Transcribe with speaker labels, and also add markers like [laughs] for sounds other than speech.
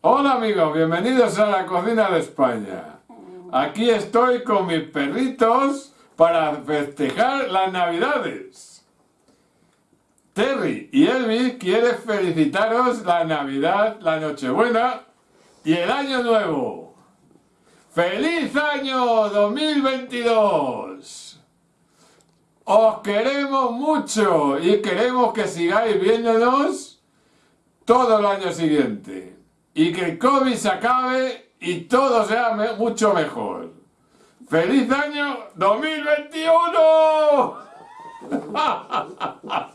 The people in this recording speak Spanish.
Speaker 1: Hola amigos, bienvenidos a la cocina de España. Aquí estoy con mis perritos para festejar las navidades. Terry y Elvis quieren felicitaros la Navidad, la Nochebuena y el Año Nuevo. ¡Feliz año 2022! Os queremos mucho y queremos que sigáis viéndonos todo el año siguiente y que el COVID se acabe y todo sea mucho mejor. ¡Feliz año 2021! [laughs]